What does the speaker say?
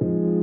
you